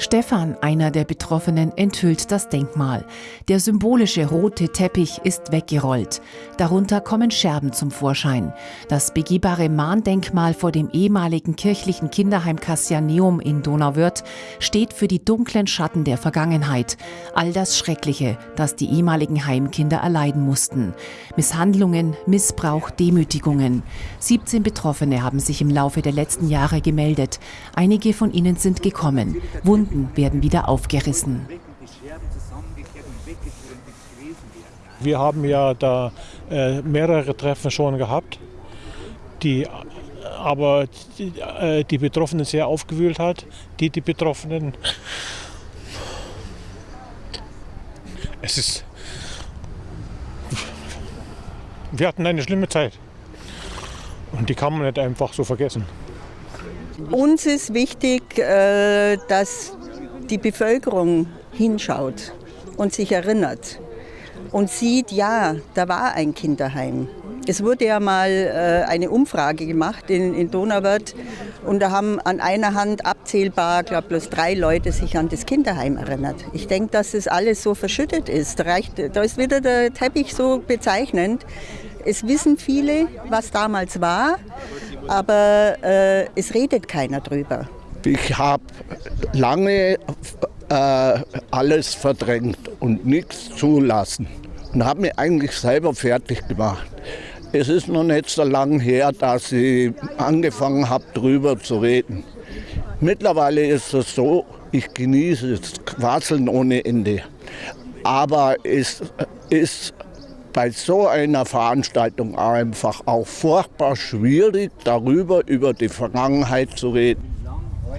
Stefan, einer der Betroffenen, enthüllt das Denkmal. Der symbolische rote Teppich ist weggerollt. Darunter kommen Scherben zum Vorschein. Das begehbare Mahndenkmal vor dem ehemaligen kirchlichen Kinderheim Cassianeum in Donauwörth steht für die dunklen Schatten der Vergangenheit. All das Schreckliche, das die ehemaligen Heimkinder erleiden mussten. Misshandlungen, Missbrauch, Demütigungen. 17 Betroffene haben sich im Laufe der letzten Jahre gemeldet. Einige von ihnen sind gekommen. Wunden Wunden werden wieder aufgerissen. Wir haben ja da äh, mehrere Treffen schon gehabt, die aber die, äh, die Betroffenen sehr aufgewühlt hat. Die, die Betroffenen. Es ist. Wir hatten eine schlimme Zeit. Und die kann man nicht einfach so vergessen. Uns ist wichtig, äh, dass die Bevölkerung hinschaut und sich erinnert und sieht, ja, da war ein Kinderheim. Es wurde ja mal äh, eine Umfrage gemacht in, in Donauwörth und da haben an einer Hand abzählbar, glaube bloß drei Leute sich an das Kinderheim erinnert. Ich denke, dass das alles so verschüttet ist. Da, reicht, da ist wieder der Teppich so bezeichnend. Es wissen viele, was damals war, aber äh, es redet keiner drüber. Ich habe lange äh, alles verdrängt und nichts zulassen und habe mich eigentlich selber fertig gemacht. Es ist noch nicht so lange her, dass ich angefangen habe, darüber zu reden. Mittlerweile ist es so, ich genieße es Quasseln ohne Ende. Aber es ist bei so einer Veranstaltung einfach auch furchtbar schwierig, darüber, über die Vergangenheit zu reden.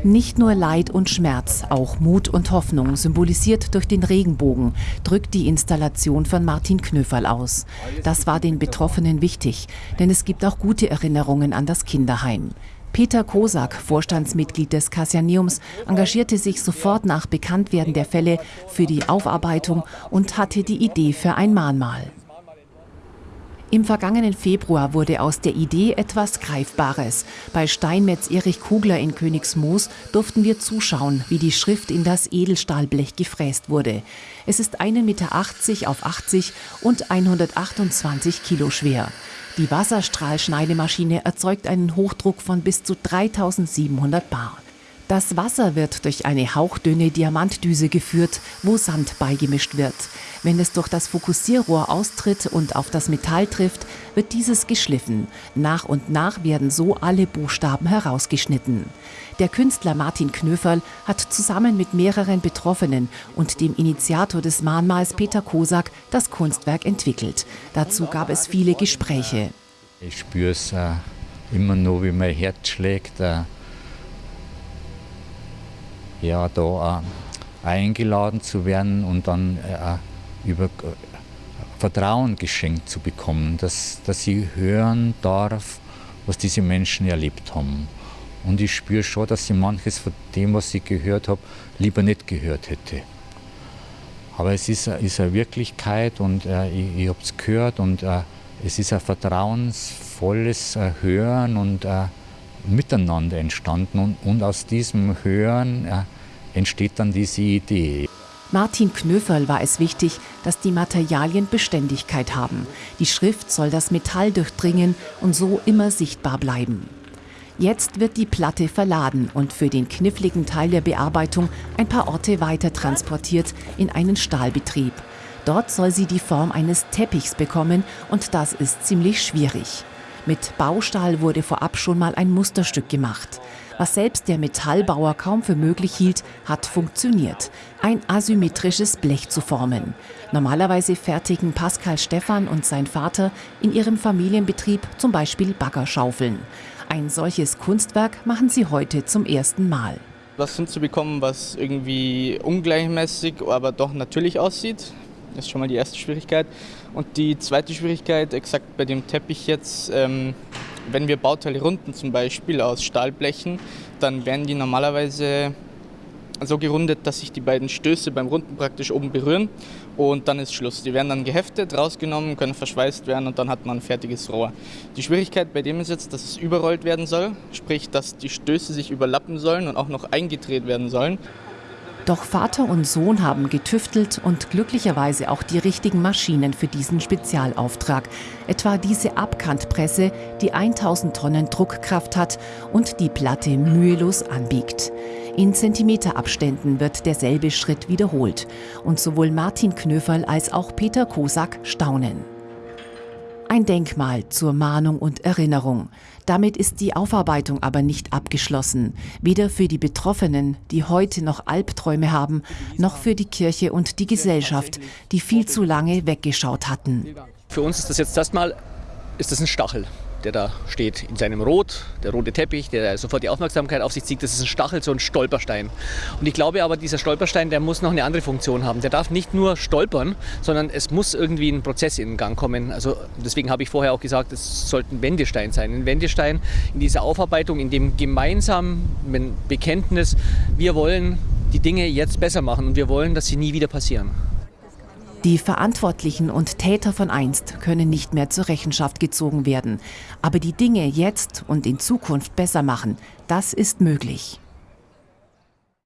Nicht nur Leid und Schmerz, auch Mut und Hoffnung, symbolisiert durch den Regenbogen, drückt die Installation von Martin Knöferl aus. Das war den Betroffenen wichtig, denn es gibt auch gute Erinnerungen an das Kinderheim. Peter Kosak, Vorstandsmitglied des Kassianeums, engagierte sich sofort nach Bekanntwerden der Fälle für die Aufarbeitung und hatte die Idee für ein Mahnmal. Im vergangenen Februar wurde aus der Idee etwas Greifbares. Bei Steinmetz Erich Kugler in Königsmoos durften wir zuschauen, wie die Schrift in das Edelstahlblech gefräst wurde. Es ist 1,80 Meter auf 80 und 128 Kilo schwer. Die Wasserstrahlschneidemaschine erzeugt einen Hochdruck von bis zu 3700 Bar. Das Wasser wird durch eine hauchdünne Diamantdüse geführt, wo Sand beigemischt wird. Wenn es durch das Fokussierrohr austritt und auf das Metall trifft, wird dieses geschliffen. Nach und nach werden so alle Buchstaben herausgeschnitten. Der Künstler Martin Knöferl hat zusammen mit mehreren Betroffenen und dem Initiator des Mahnmals Peter Kosak das Kunstwerk entwickelt. Dazu gab es viele Gespräche. Ich spüre es äh, immer nur, wie mein Herz schlägt. Äh ja, da eingeladen zu werden und dann äh, über äh, Vertrauen geschenkt zu bekommen, dass, dass ich hören darf, was diese Menschen erlebt haben. Und ich spüre schon, dass ich manches von dem, was ich gehört habe, lieber nicht gehört hätte. Aber es ist, ist eine Wirklichkeit und äh, ich, ich habe es gehört und äh, es ist ein vertrauensvolles äh, Hören und äh, Miteinander entstanden und, und aus diesem Hören äh, entsteht dann diese Idee. Martin Knöferl war es wichtig, dass die Materialien Beständigkeit haben. Die Schrift soll das Metall durchdringen und so immer sichtbar bleiben. Jetzt wird die Platte verladen und für den kniffligen Teil der Bearbeitung ein paar Orte weiter transportiert in einen Stahlbetrieb. Dort soll sie die Form eines Teppichs bekommen und das ist ziemlich schwierig. Mit Baustahl wurde vorab schon mal ein Musterstück gemacht. Was selbst der Metallbauer kaum für möglich hielt, hat funktioniert. Ein asymmetrisches Blech zu formen. Normalerweise fertigen Pascal Stephan und sein Vater in ihrem Familienbetrieb zum Beispiel Baggerschaufeln. Ein solches Kunstwerk machen sie heute zum ersten Mal. Was hinzubekommen, was irgendwie ungleichmäßig, aber doch natürlich aussieht, das ist schon mal die erste Schwierigkeit. Und die zweite Schwierigkeit, exakt bei dem Teppich jetzt, ähm, wenn wir Bauteile runden, zum Beispiel aus Stahlblechen, dann werden die normalerweise so gerundet, dass sich die beiden Stöße beim Runden praktisch oben berühren und dann ist Schluss. Die werden dann geheftet, rausgenommen, können verschweißt werden und dann hat man ein fertiges Rohr. Die Schwierigkeit bei dem ist jetzt, dass es überrollt werden soll, sprich, dass die Stöße sich überlappen sollen und auch noch eingedreht werden sollen. Doch Vater und Sohn haben getüftelt und glücklicherweise auch die richtigen Maschinen für diesen Spezialauftrag. Etwa diese Abkantpresse, die 1000 Tonnen Druckkraft hat und die Platte mühelos anbiegt. In Zentimeterabständen wird derselbe Schritt wiederholt. Und sowohl Martin Knöferl als auch Peter Kosak staunen. Ein Denkmal zur Mahnung und Erinnerung. Damit ist die Aufarbeitung aber nicht abgeschlossen. Weder für die Betroffenen, die heute noch Albträume haben, noch für die Kirche und die Gesellschaft, die viel zu lange weggeschaut hatten. Für uns ist das jetzt erstmal ist das ein Stachel der da steht in seinem Rot, der rote Teppich, der sofort die Aufmerksamkeit auf sich zieht. Das ist ein Stachel, so ein Stolperstein. Und ich glaube aber, dieser Stolperstein, der muss noch eine andere Funktion haben. Der darf nicht nur stolpern, sondern es muss irgendwie ein Prozess in Gang kommen. Also deswegen habe ich vorher auch gesagt, es sollte ein Wendestein sein. Ein Wendestein in dieser Aufarbeitung, in dem gemeinsamen Bekenntnis, wir wollen die Dinge jetzt besser machen und wir wollen, dass sie nie wieder passieren. Die Verantwortlichen und Täter von einst können nicht mehr zur Rechenschaft gezogen werden. Aber die Dinge jetzt und in Zukunft besser machen, das ist möglich.